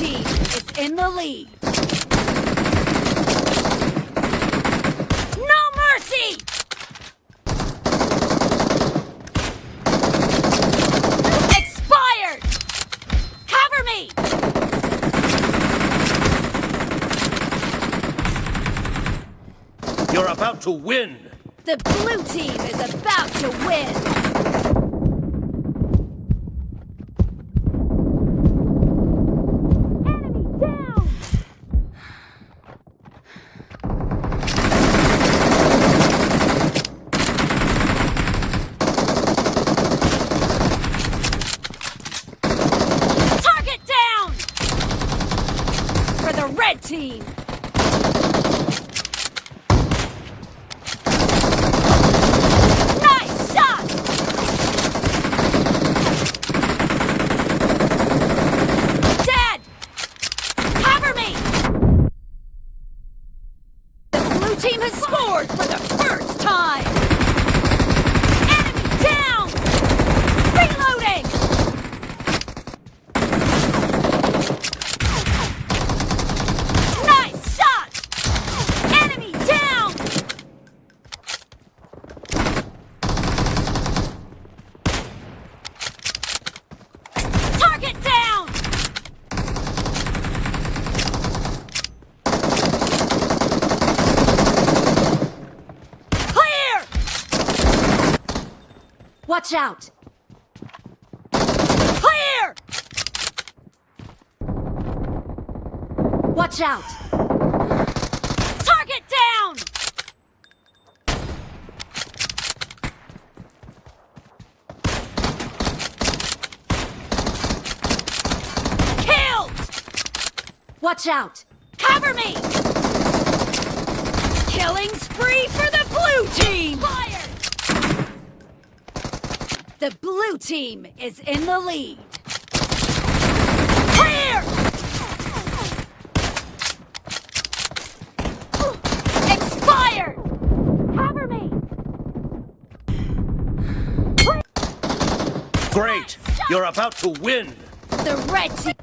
lead. No mercy! Expired! Cover me! You're about to win! The blue team is about to win! Enemy down! Target down! For the red team! Nice shot! Dead! Cover me! The blue team has scored for the first time! Enemy down! Reloading! Nice shot! Enemy down! Target down! Clear! Watch out! Clear! Watch out! Target down! Killed! Watch out! Cover me! Killing spree for the blue team! Fire! The blue team is in the lead. Clear! Expired! Cover me! Great! You're about to win! The red team.